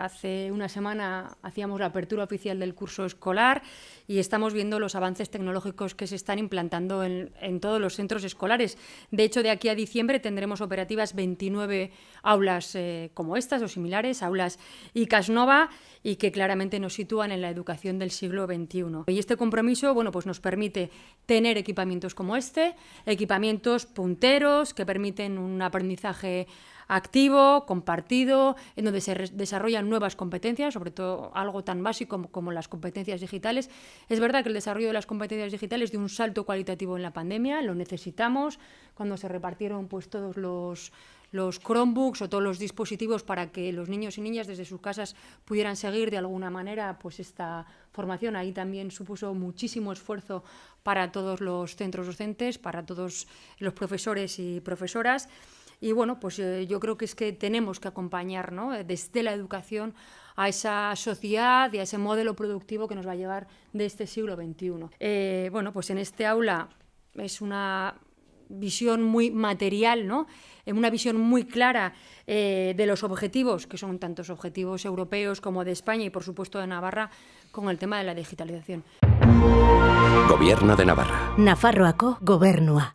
Hace una semana hacíamos la apertura oficial del curso escolar y estamos viendo los avances tecnológicos que se están implantando en, todos los centros escolares. De hecho, de aquí a diciembre tendremos operativas 29 aulas eh, como estas o similares, aulas ICAS Nova, y que claramente nos sitúan en la educación del siglo XXI. Y este compromiso bueno, pues nos permite tener equipamientos como este, equipamientos punteros que permiten un aprendizaje activo, compartido, en donde se desarrollan nuevas competencias, sobre todo algo tan básico como, las competencias digitales. Es verdad que el desarrollo de las competencias digitales dio un salto cualitativo en la pandemia, lo necesitamos, cuando se repartieron pues, todos los, los Chromebooks o todos los dispositivos para que los niños y niñas desde sus casas pudieran seguir de alguna manera pues esta formación. Ahí también supuso muchísimo esfuerzo para todos los centros docentes, para todos los profesores y profesoras. Y bueno, pues eh, yo creo que es que tenemos que acompañar ¿no? desde la educación a esa sociedad y a ese modelo productivo que nos va a llevar de este siglo XXI. Eh, bueno, pues en este aula es una visión muy material, ¿no? una visión muy clara eh, de los objetivos, que son tantos objetivos europeos como de España y por supuesto de Navarra, con el tema de la digitalización. Gobierno de Navarra. Nafarroaco Gobernua.